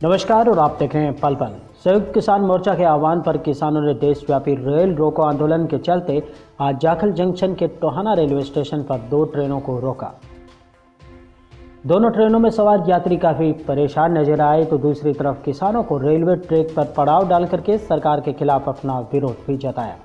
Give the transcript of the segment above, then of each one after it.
नमस्कार और आप देख रहे हैं पल पल। संयुक्त किसान मोर्चा के आह्वान पर किसानों ने देशव्यापी रेल रोको आंदोलन के चलते आज जाखल जंक्शन के टोहाना रेलवे स्टेशन पर दो ट्रेनों को रोका। दोनों ट्रेनों में सवार यात्री काफ़ी परेशान नज़र आए तो दूसरी तरफ़ किसानों को रेलवे ट्रैक पर पड़ाव डाल करके सरकार के खिलाफ अपना विरोध भी जताया।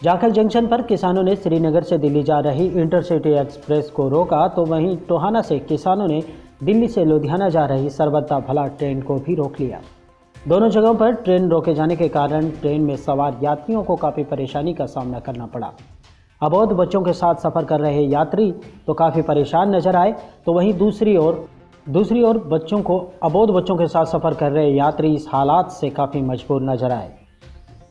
जाखल जंक्शन पर किसानों ने श्रीनगर से दिल्ली जा रही इंटरसिटी एक्सप्रेस को रोका तो वहीं टोहाना से किसानों ने दिल्ली से लुधियाना जा रही सरबत्ता भला ट्रेन को भी रोक लिया। दोनों जगहों पर ट्रेन रोके जाने के कारण ट्रेन में सवार यात्रियों को काफ़ी परेशानी का सामना करना पड़ा। अबोध बच्चों के साथ सफ़र कर रहे यात्री तो काफ़ी परेशान नज़र आए तो वहीं दूसरी ओर दूसरी ओर बच्चों को, अबोध बच्चों के साथ सफ़र कर रहे यात्री इस हालात से काफ़ी मजबूर नज़र आए।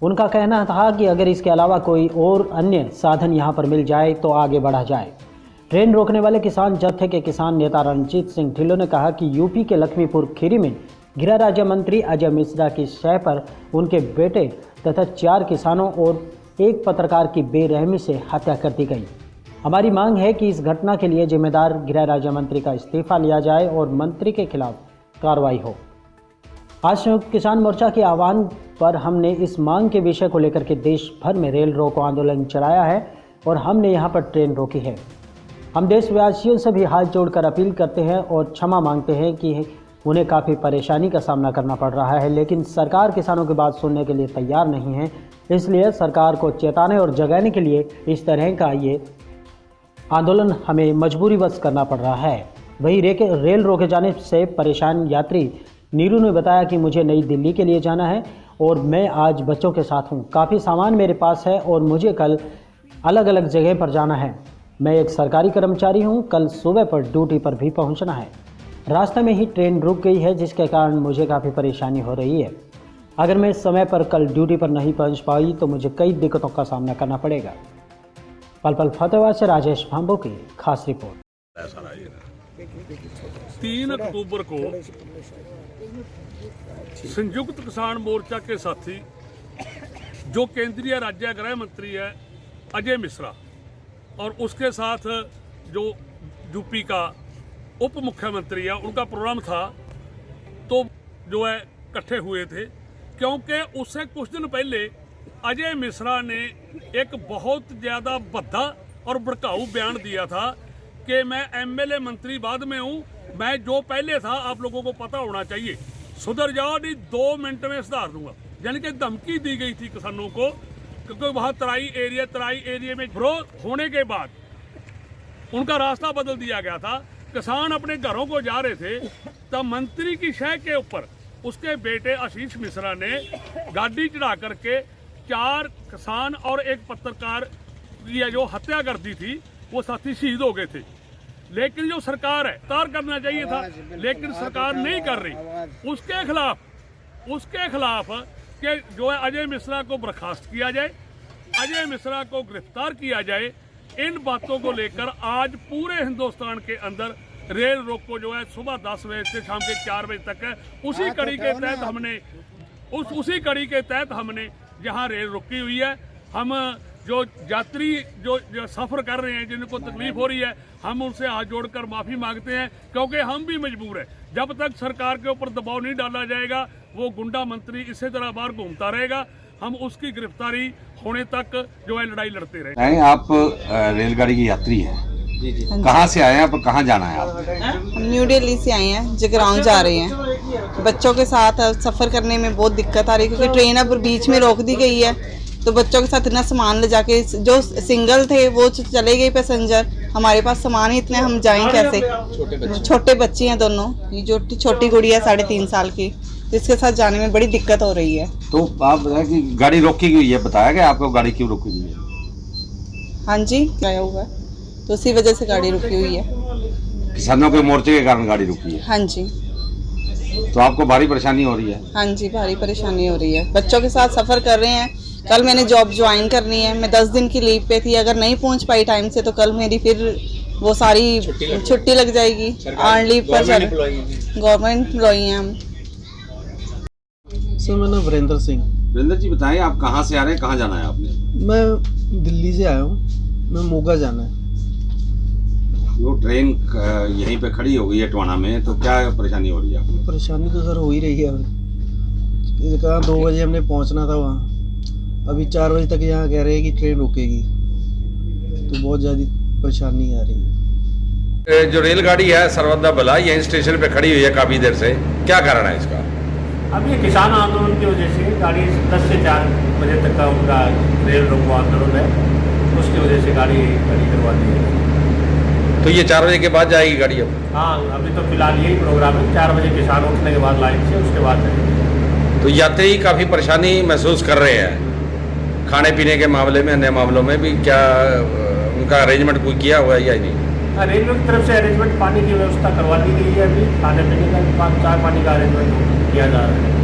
उनका कहना था कि अगर इसके अलावा कोई और अन्य साधन यहाँ पर मिल जाए तो आगे बढ़ा जाए। ट्रेन रोकने वाले किसान जत्थे के किसान नेता रणजीत सिंह ढिल्लो ने कहा कि यूपी के लक्ष्मीपुर खीरी में गृह राज्य मंत्री अजय मिश्रा की शय पर उनके बेटे तथा चार किसानों और एक पत्रकार की बेरहमी से हत्या कर दी गई। हमारी मांग है कि इस घटना के लिए जिम्मेदार गृह राज्य मंत्री का इस्तीफा लिया जाए और मंत्री के खिलाफ कार्रवाई हो। आज संयुक्त किसान मोर्चा के आह्वान पर हमने इस मांग के विषय को लेकर के देश भर में रेल रोको आंदोलन चलाया है और हमने यहाँ पर ट्रेन रोकी है। हम देशवासियों से भी हाथ जोड़कर अपील करते हैं और क्षमा मांगते हैं कि उन्हें काफ़ी परेशानी का सामना करना पड़ रहा है, लेकिन सरकार किसानों की बात सुनने के लिए तैयार नहीं है। इसलिए सरकार को चेताने और जगाने के लिए इस तरह का ये आंदोलन हमें मजबूरी बस करना पड़ रहा है। वही रेल रोके जाने से परेशान यात्री नीरू ने बताया कि मुझे नई दिल्ली के लिए जाना है और मैं आज बच्चों के साथ हूँ। काफ़ी सामान मेरे पास है और मुझे कल अलग अलग जगह पर जाना है। मैं एक सरकारी कर्मचारी हूँ, कल सुबह पर ड्यूटी पर भी पहुँचना है। रास्ते में ही ट्रेन रुक गई है, जिसके कारण मुझे काफ़ी परेशानी हो रही है। अगर मैं समय पर कल ड्यूटी पर नहीं पहुँच पाई तो मुझे कई दिक्कतों का सामना करना पड़ेगा। पल पल फतेहबाद से राजेश भांबो की खास रिपोर्ट। तीन अक्टूबर को संयुक्त किसान मोर्चा के साथी, जो केंद्रीय राज्य गृह मंत्री है, अजय मिश्रा और उसके साथ जो यूपी का उप मुख्यमंत्री है, उनका प्रोग्राम था तो जो है इकट्ठे हुए थे, क्योंकि उससे कुछ दिन पहले अजय मिश्रा ने एक बहुत ज़्यादा बद्धा और भड़काऊ बयान दिया था कि मैं एमएलए मंत्री बाद में हूँ, मैं जो पहले था, आप लोगों को पता होना चाहिए। सुधर जाओ, नहीं, दो मिनट में सुधार दूँगा। यानी कि धमकी दी गई थी किसानों को क्योंकि वहाँ तराई एरिया तराई एरिया में विरोध होने के बाद उनका रास्ता बदल दिया गया था। किसान अपने घरों को जा रहे थे तब मंत्री की शह के ऊपर उसके बेटे आशीष मिश्रा ने गाड़ी चढ़ा करके चार किसान और एक पत्रकार की जो हत्या कर दी थी वो साथी शहीद हो गए थे। लेकिन जो सरकार है तार करना चाहिए था लेकिन सरकार नहीं कर रही। उसके खिलाफ उसके खिलाफ कि जो है अजय मिश्रा को बर्खास्त किया जाए अजय मिश्रा को गिरफ़्तार किया जाए इन बातों को लेकर आज पूरे हिंदुस्तान के अंदर रेल रोक को जो है सुबह दस बजे से शाम के चार बजे तक है। उसी कड़ी के तहत हमने उस उसी कड़ी के तहत हमने जहाँ रेल रुकी हुई है हम जो यात्री जो, जो सफ़र कर रहे हैं जिनको तकलीफ़ हो रही है हम उनसे हाथ जोड़कर माफ़ी मांगते हैं क्योंकि हम भी मजबूर हैं। जब तक सरकार के ऊपर दबाव नहीं डाला जाएगा वो गुंडा मंत्री इसी तरह बाहर घूमता रहेगा। हम उसकी गिरफ्तारी होने तक जो है लड़ाई लड़ते रहे आप रेलगाड़ी की यात्री हैं। कहाँ से आए हैं आप कहाँ जाना है आप हम न्यू दिल्ली से आए हैं जगराउंड जा रहे हैं। बच्चों के साथ सफ़र करने में बहुत दिक्कत आ रही है क्योंकि ट्रेन अब बीच में रोक दी गई है। तो बच्चों के साथ इतना सामान ले जाके जो सिंगल थे वो चले गए पैसेंजर हमारे पास सामान ही इतने हम जाएँ कैसे? छोटे बच्चे। हैं दोनों। ये जो छोटी गुड़िया है साढ़े तीन साल की इसके साथ जाने में बड़ी दिक्कत हो रही है। तो आप बताएँ कि गाड़ी रोकी गई है बताया गया आपको गाड़ी क्यों रोकी गई है? हाँ जी आया हुआ? तो उसी वजह से गाड़ी रुकी हुई है। किसानों के मोर्चे के कारण गाड़ी रुकी है। हाँ जी। तो आपको भारी परेशानी हो रही है? हाँ जी भारी परेशानी हो रही है। बच्चों के साथ सफ़र कर रहे हैं। कल मैंने जॉब ज्वाइन करनी है। मैं दस दिन की लीव पे थी। अगर नहीं पहुँच पाई टाइम से तो कल मेरी फिर वो सारी छुट्टी लग जाएगी। आर्न लीव पर गवर्नमेंट एम्प्लॉई हैं। हम। सर मेरा नाम वीरेंद्र सिंह। वीरेंद्र जी बताएँ आप कहाँ से आ रहे हैं? कहाँ जाना है आपने? मैं दिल्ली से आया हूँ। मैं मोगा जाना है। वो ट्रेन यहीं पे खड़ी हो गई है टोना में तो क्या परेशानी हो रही है आपको? परेशानी तो सर हो ही रही है। कहा दो बजे हमने पहुँचना था वहाँ। अभी चार बजे तक यहाँ कह रहे हैं कि ट्रेन रुकेगी। तो बहुत ज़्यादा परेशानी आ रही है। जो रेलगाड़ी है सर्वदा बला यहीं स्टेशन पे खड़ी हुई है काफ़ी देर से। क्या कारण है इसका? अब ये किसान आंदोलन की वजह से गाड़ी दस से चार बजे तक का उनका रेल रोको आंदोलन है। उसकी वजह से गाड़ी खड़ी करवा दी है। तो ये चार बजे के बाद जाएगी गाड़ी अब? हाँ अभी तो फ़िलहाल यही प्रोग्राम है। चार बजे किसान उठने के बाद लाइन से उसके बाद तो यात्री काफ़ी परेशानी महसूस कर रहे हैं। खाने पीने के मामले में, अन्य मामलों में भी क्या उनका अरेंजमेंट कोई किया हुआ है या नहीं? अरेंजमेंट की तरफ़ से अरेंजमेंट पानी की व्यवस्था करवा दी गई है अभी। खाने पीने का चाय पानी का अरेंजमेंट किया जा रहा है।